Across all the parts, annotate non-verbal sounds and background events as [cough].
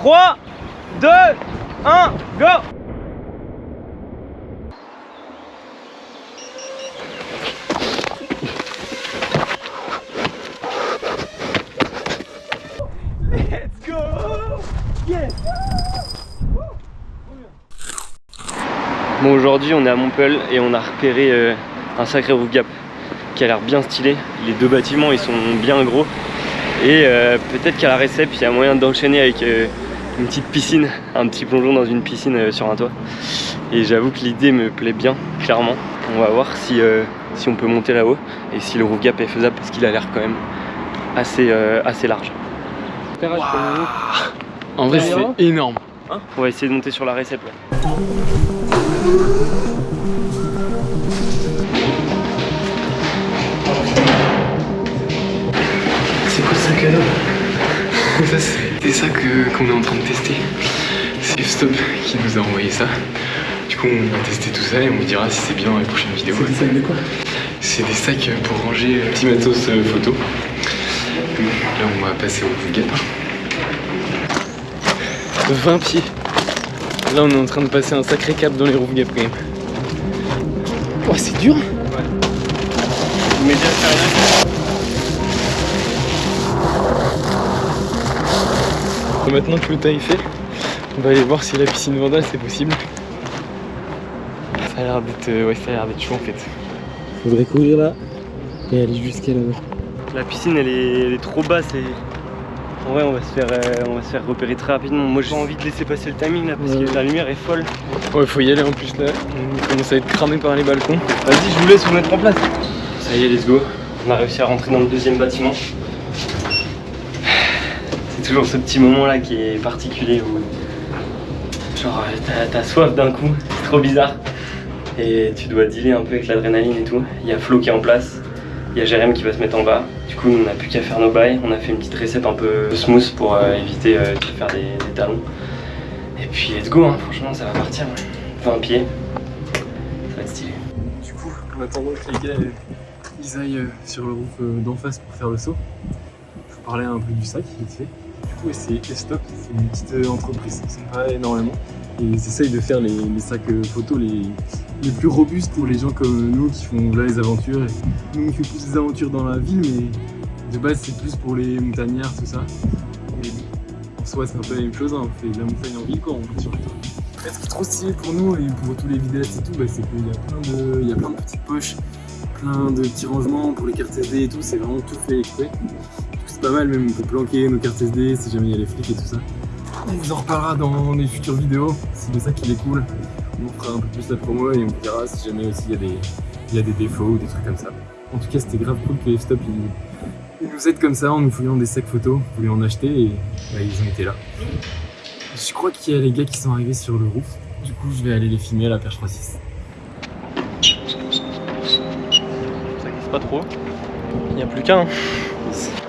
3, 2, 1, go. Let's go. Yes. Bon aujourd'hui on est à Montpellier et on a repéré euh, un sacré roof gap qui a l'air bien stylé. Les deux bâtiments ils sont bien gros. Et euh, peut-être qu'à la récep il y a moyen d'enchaîner avec euh, une petite piscine, un petit plongeon dans une piscine euh, sur un toit. Et j'avoue que l'idée me plaît bien, clairement. On va voir si, euh, si on peut monter là-haut et si le roof gap est faisable parce qu'il a l'air quand même assez, euh, assez large. En vrai, c'est énorme. Hein on va essayer de monter sur la récep là. C'est quoi ce cadeau Ça, [laughs] c'est ça que- qu'on est en train de tester. C'est Stop qui nous a envoyé ça. Du coup, on va tester tout ça et on vous dira si c'est bien dans les prochaines vidéos. C'est des sacs de quoi C'est des sacs pour ranger petit matos euh, photo. Là, on va passer au gap. 20 pieds. Là, on est en train de passer un sacré cap dans les roof gap quand même. Oh, c'est dur Mais déjà Maintenant que le tas est fait, on va aller voir si la piscine Vandal c'est possible. Ça a l'air d'être euh, ouais, ça a l'air d'être chaud en fait. Faudrait courir là et aller jusqu'à là-bas. La piscine elle est, elle est trop basse et en vrai on va se faire, euh, on va se faire repérer très rapidement. Moi j'ai pas envie de laisser passer le timing là parce Ouais. que la lumière est folle. Ouais, faut y aller en plus là. On commence à être cramé par les balcons. Vas-y je vous laisse vous mettre en place. Ça y est let's go. On a réussi à rentrer dans le deuxième bâtiment. Toujours ce petit moment là qui est particulier où genre t'as- soif d'un coup, [laughs] c'est trop bizarre. Et tu dois dealer un peu avec l'adrénaline et tout. Il y a Flo qui est en place, il y a Jérém qui va se mettre en bas. Du coup on n'a plus qu'à faire nos bails. On a fait une petite recette un peu smooth pour euh, éviter euh, de faire des, talons. Et puis let's go, hein. franchement ça va partir. 20 pieds, ça va être stylé. Du coup, en attendant que les gars ils aillent euh, sur le euh, d'en face pour faire le saut, je vous parlais un peu du sac vite fait. Coup, c'est Estop, c'est une petite euh, entreprise qui sympa énormément. Et ils essayent de faire les, sacs euh, photos les, les plus robustes pour les gens comme nous qui font là les aventures. Et nous on fait plus des aventures dans la ville, mais de base c'est plus pour les montagnards, tout ça. Et en soi c'est un peu la même chose, hein, on fait de la montagne en ville quoi, on monte sur ce qui est trop stylé pour nous et pour tous les vidéastes et tout, bah, c'est qu'il y, a plein de- y a plein de petites poches, plein de petits rangements pour les cartes SD et tout, c'est vraiment tout fait exprès. C'est pas mal, même on peut planquer nos cartes SD si jamais il y a les flics et tout ça. On vous en reparlera dans les futures vidéos, c'est de ça qu'il est cool. On fera un peu plus la promo et on vous dira si jamais aussi il y, a des, défauts ou des trucs comme ça. En tout cas, c'était grave cool que F-Stop ils, nous aident comme ça en nous fouillant des sacs photos. Vous voulez en acheter et bah, ils ont été là. Je crois qu'il y a les gars qui sont arrivés sur le roof. Du coup, je vais aller les filmer à la perche 3.6. Ça glisse pas trop. Il n'y a plus qu'un. Les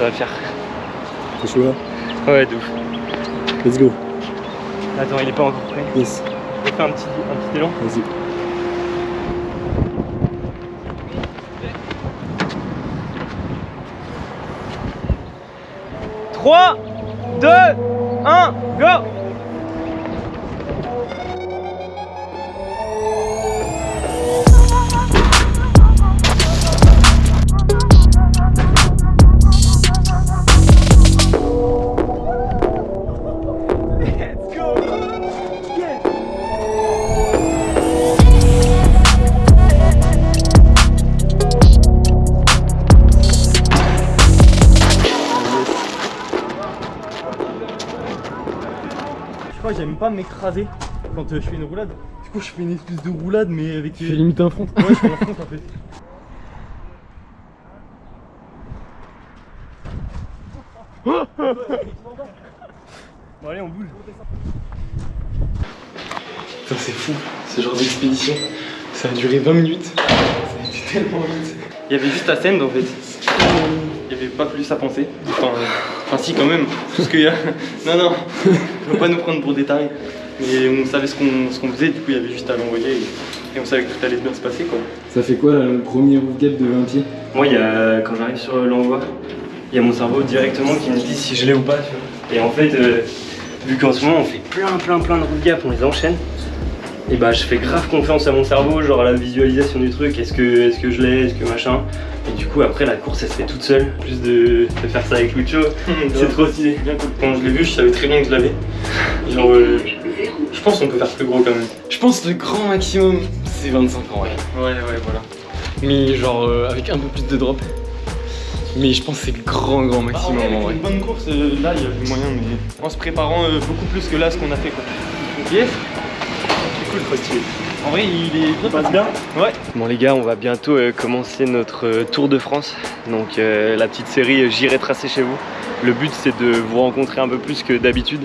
Ça va le faire. T'es chaud là Ouais, de ouf. Let's go. Attends, il est pas encore prêt. Yes. On fait un petit, un petit élan. Vas-y. 3, 2, 1, go J'aime pas m'écraser quand euh, je fais une roulade. Du coup, je fais une espèce de roulade, mais avec. Tu fais limite un front. Ouais, je fais un front en fait. bon, allez, on bouge. Putain, c'est fou, ce genre d'expédition. Ça a duré 20 minutes. Ça a été tellement vite. Il y avait juste la scène en fait. Pas plus à penser. Enfin, euh, enfin si quand même. Tout ce qu'il y a. [laughs] Non, non. Faut pas nous prendre pour des tarés. Mais on savait ce qu'on ce qu'on faisait, du coup il y avait juste à l'envoyer et, et on savait que tout allait bien se passer quoi. Ça fait quoi là, le premier roof gap de 20 pieds Moi, il y a, quand j'arrive sur l'envoi, il y a mon cerveau directement qui me dit si je l'ai ou pas. Tu vois. Et en fait, euh, vu qu'en ce moment on fait plein, plein, plein de route gap, on les enchaîne, et bah je fais grave confiance à mon cerveau, genre à la visualisation du truc, est-ce que, est que je l'ai, est-ce que machin. Et du coup, après la course, elle se fait toute seule, juste de, de faire ça avec Lucho. [laughs] C'est trop stylé. Quand je l'ai vu, je savais très bien que je l'avais. Genre, euh, je pense qu'on peut faire plus gros quand même. Je pense que le grand maximum c'est 25 ans, ouais. Ouais, ouais, voilà. Mais genre euh, avec un peu plus de drop. Mais je pense que c'est le grand grand maximum en vrai. une bonne course, euh, là, il y avait moyen, mais en se préparant euh, beaucoup plus que là, ce qu'on a fait quoi. Yes cool. En vrai, il est bien passe bien Ouais. Bon les gars, on va bientôt euh, commencer notre euh, Tour de France. Donc euh, la petite série euh, J'irai tracer chez vous. Le but c'est de vous rencontrer un peu plus que d'habitude.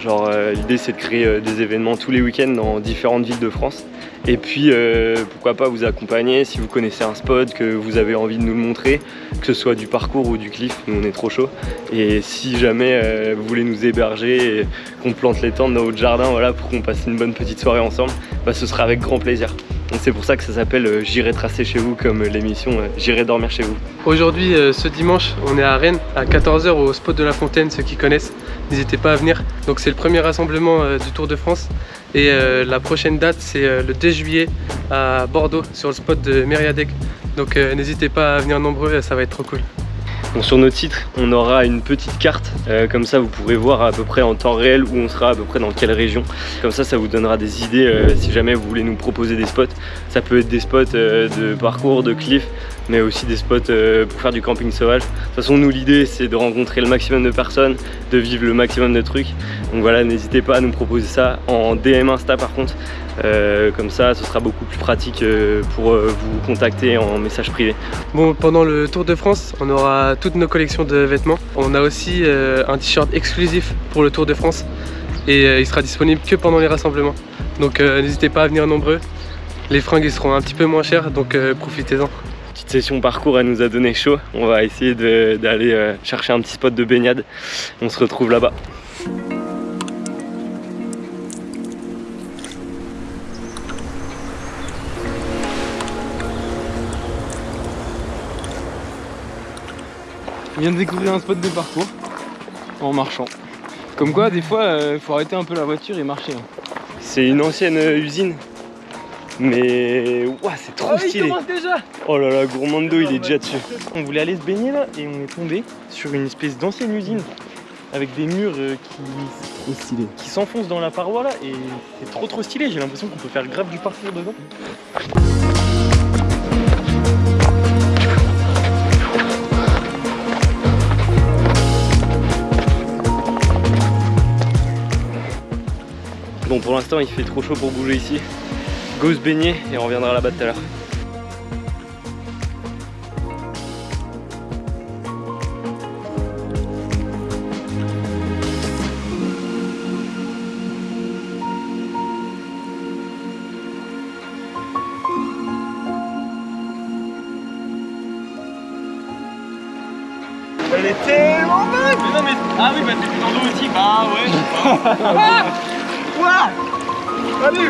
Genre euh, l'idée c'est de créer euh, des événements tous les week-ends dans différentes villes de France. Et puis euh, pourquoi pas vous accompagner si vous connaissez un spot, que vous avez envie de nous le montrer, que ce soit du parcours ou du cliff, nous on est trop chaud. Et si jamais euh, vous voulez nous héberger, qu'on plante les tentes dans votre jardin voilà, pour qu'on passe une bonne petite soirée ensemble, bah, ce sera avec grand plaisir. C'est pour ça que ça s'appelle euh, J'irai tracer chez vous comme euh, l'émission euh, J'irai dormir chez vous. Aujourd'hui, ce dimanche, on est à Rennes à 14h au spot de la Fontaine, ceux qui connaissent, n'hésitez pas à venir. Donc c'est le premier rassemblement du Tour de France et la prochaine date c'est le 2 juillet à Bordeaux sur le spot de Mériadec. Donc n'hésitez pas à venir nombreux, ça va être trop cool. Sur notre titre, on aura une petite carte, euh, comme ça vous pourrez voir à peu près en temps réel où on sera à peu près dans quelle région. Comme ça, ça vous donnera des idées euh, si jamais vous voulez nous proposer des spots. Ça peut être des spots euh, de parcours, de cliff, mais aussi des spots euh, pour faire du camping sauvage. De toute façon, nous l'idée c'est de rencontrer le maximum de personnes, de vivre le maximum de trucs. Donc voilà, n'hésitez pas à nous proposer ça en DM Insta par contre. Euh, comme ça, ce sera beaucoup plus pratique euh, pour vous contacter en message privé. Bon, pendant le Tour de France, on aura toutes nos collections de vêtements. On a aussi un t-shirt exclusif pour le Tour de France et il sera disponible que pendant les rassemblements. Donc n'hésitez pas à venir nombreux. Les fringues seront un petit peu moins chères, donc profitez-en. Session parcours, elle nous a donné chaud. On va essayer d'aller euh, chercher un petit spot de baignade. On se retrouve là-bas. On vient de découvrir un spot de parcours en marchant. Comme quoi, des fois, euh, faut arrêter un peu la voiture et marcher. hein. C'est une ancienne euh, usine. Mais ouah, c'est trop stylé. déjà Oh là là, Gourmando, il est déjà dessus. On voulait aller se baigner là et on est tombé sur une espèce d'ancienne usine avec des murs euh, qui, Trop stylé. qui s'enfoncent dans la paroi là et c'est trop trop stylé. J'ai l'impression qu'on peut faire grave du parcours dedans. Bon, pour l'instant, il fait trop chaud pour bouger ici. Go se baigner et on reviendra là-bas tout à l'heure. Elle est tellement bonne Mais non mais... Ah oui bah c'était dans l'eau aussi. Bah ouais. Ah [laughs] Quoi? Oui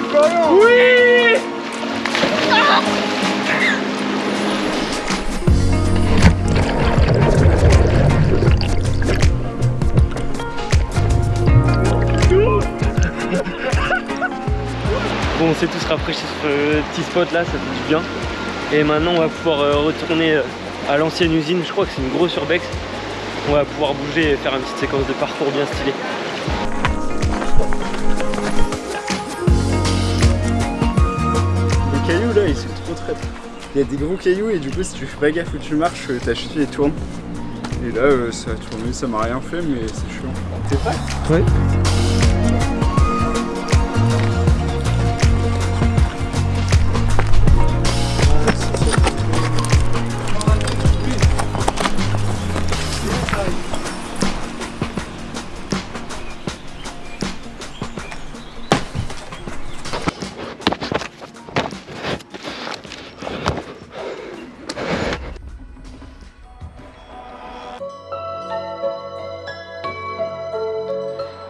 Bon on s'est tous rafraîchis sur ce petit spot là, ça fait du bien. Et maintenant on va pouvoir euh, retourner euh, à l'ancienne usine, je crois que c'est une grosse urbex. On va pouvoir bouger et faire une petite séquence de parcours bien stylée. Il y a des gros cailloux et du coup si tu fais pas gaffe où tu marches, euh, ta cheville tourne. Et là euh, ça a tourné, ça m'a rien fait mais c'est chiant. T'es prêt? Ouais.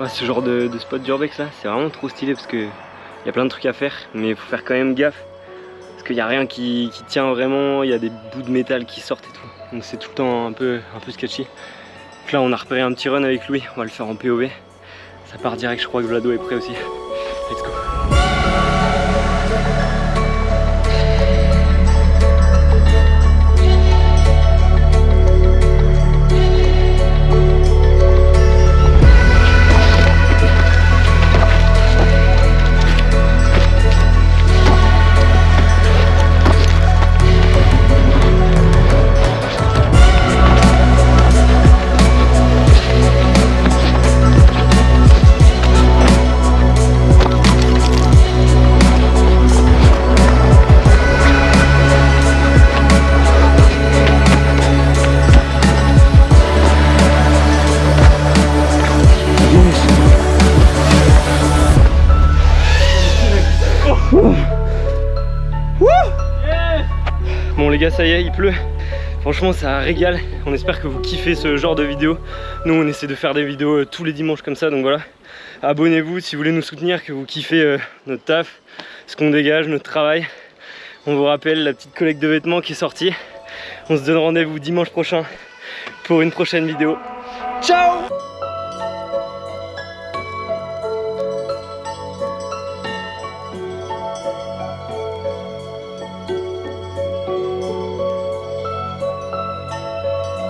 Ce genre de, spot d'urbex là, c'est vraiment trop stylé parce que il y a plein de trucs à faire, mais il faut faire quand même gaffe parce qu'il n'y a rien qui, qui tient vraiment, il y a des bouts de métal qui sortent et tout. Donc c'est tout le temps un peu, un peu sketchy. Donc là on a repéré un petit run avec Louis, on va le faire en POV. Ça part direct, je crois que Vlado est prêt aussi. Let's go. Les gars ça y est il pleut. Franchement ça régale On espère que vous kiffez ce genre de vidéo. Nous on essaie de faire des vidéos euh, tous les dimanches comme ça Donc voilà. Abonnez-vous si vous voulez nous soutenir Que vous kiffez euh, notre taf Ce qu'on dégage, notre travail. On vous rappelle la petite collecte de vêtements qui est sortie. On se donne rendez-vous dimanche prochain Pour une prochaine vidéo. Ciao